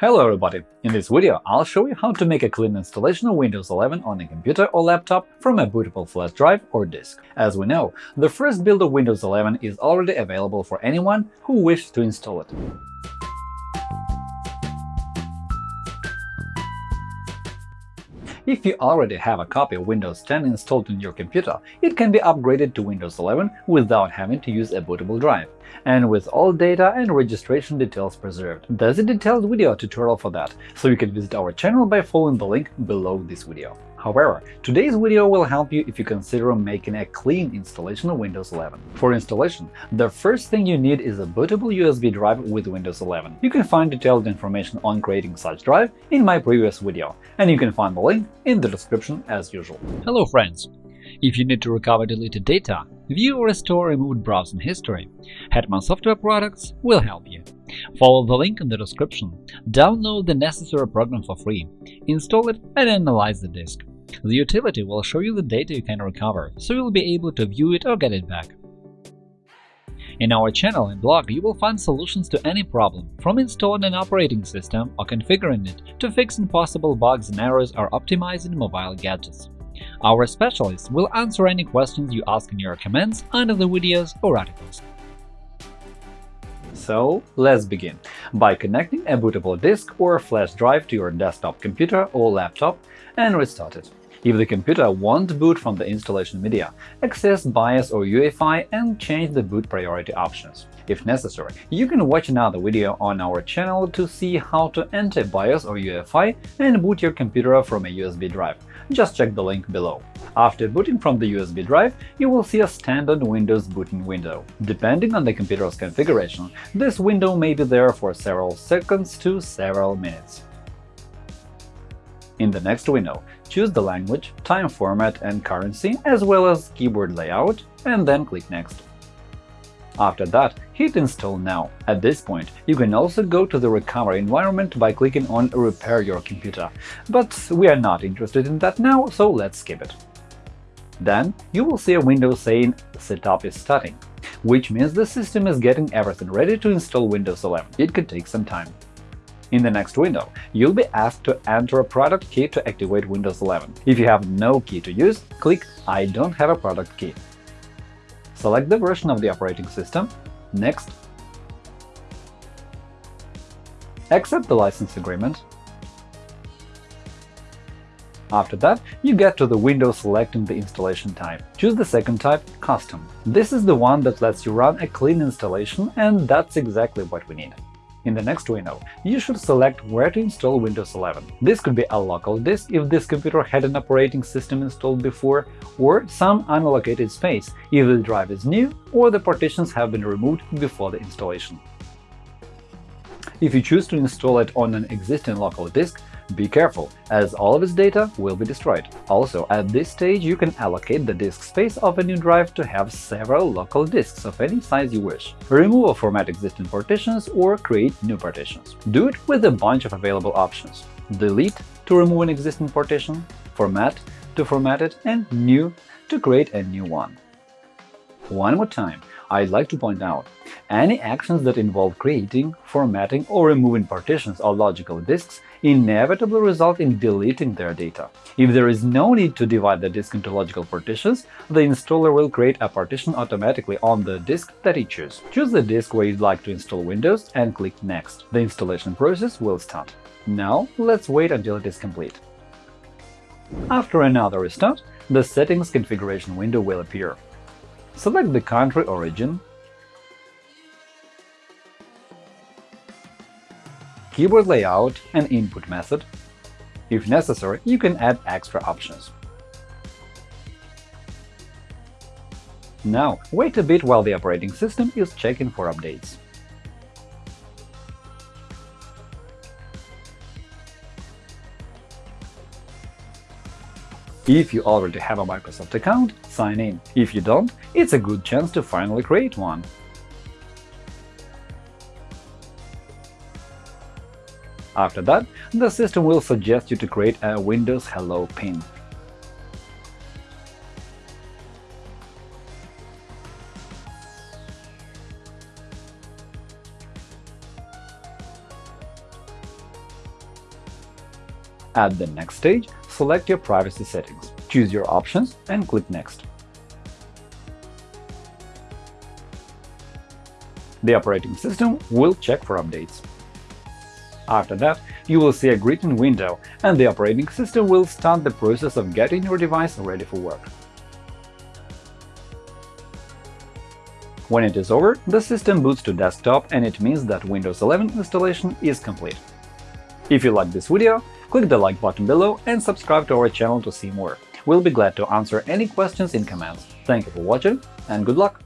Hello everybody! In this video, I'll show you how to make a clean installation of Windows 11 on a computer or laptop from a bootable flash drive or disk. As we know, the first build of Windows 11 is already available for anyone who wishes to install it. If you already have a copy of Windows 10 installed on your computer, it can be upgraded to Windows 11 without having to use a bootable drive, and with all data and registration details preserved. There's a detailed video tutorial for that, so you can visit our channel by following the link below this video. However, today's video will help you if you consider making a clean installation of Windows 11. For installation, the first thing you need is a bootable USB drive with Windows 11. You can find detailed information on creating such drive in my previous video, and you can find the link in the description as usual. Hello friends! If you need to recover deleted data, view or restore removed browsing history, Hetman Software Products will help you. Follow the link in the description, download the necessary program for free, install it and analyze the disk. The utility will show you the data you can recover, so you'll be able to view it or get it back. In our channel and blog, you will find solutions to any problem, from installing an operating system or configuring it to fixing possible bugs and errors or optimizing mobile gadgets. Our specialists will answer any questions you ask in your comments under the videos or articles. So let's begin by connecting a bootable disk or flash drive to your desktop computer or laptop and restart it. If the computer won't boot from the installation media, access BIOS or UEFI and change the boot priority options. If necessary, you can watch another video on our channel to see how to enter BIOS or UEFI and boot your computer from a USB drive. Just check the link below. After booting from the USB drive, you will see a standard Windows booting window. Depending on the computer's configuration, this window may be there for several seconds to several minutes. In the next window, choose the language, time format and currency, as well as keyboard layout, and then click Next. After that, hit Install now. At this point, you can also go to the recovery environment by clicking on Repair your computer, but we are not interested in that now, so let's skip it. Then you will see a window saying Setup is starting, which means the system is getting everything ready to install Windows 11. It could take some time. In the next window, you'll be asked to enter a product key to activate Windows 11. If you have no key to use, click I don't have a product key. Select the version of the operating system, Next. Accept the license agreement. After that, you get to the window selecting the installation type. Choose the second type – Custom. This is the one that lets you run a clean installation, and that's exactly what we need. In the next window, you should select where to install Windows 11. This could be a local disk if this computer had an operating system installed before, or some unallocated space if the drive is new or the partitions have been removed before the installation. If you choose to install it on an existing local disk, be careful, as all of its data will be destroyed. Also, at this stage you can allocate the disk space of a new drive to have several local disks of any size you wish. Remove or format existing partitions or create new partitions. Do it with a bunch of available options. Delete to remove an existing partition, Format to format it, and New to create a new one. One more time, I'd like to point out, any actions that involve creating, formatting, or removing partitions or logical disks inevitably result in deleting their data. If there is no need to divide the disk into logical partitions, the installer will create a partition automatically on the disk that you choose. Choose the disk where you'd like to install Windows and click Next. The installation process will start. Now let's wait until it is complete. After another restart, the Settings configuration window will appear. Select the country origin, keyboard layout and input method. If necessary, you can add extra options. Now, wait a bit while the operating system is checking for updates. If you already have a Microsoft account, sign in. If you don't, it's a good chance to finally create one. After that, the system will suggest you to create a Windows Hello pin. At the next stage, select your privacy settings, choose your options and click Next. The operating system will check for updates. After that, you will see a greeting window, and the operating system will start the process of getting your device ready for work. When it is over, the system boots to desktop, and it means that Windows 11 installation is complete. If you like this video, click the like button below and subscribe to our channel to see more. We'll be glad to answer any questions in comments. Thank you for watching, and good luck!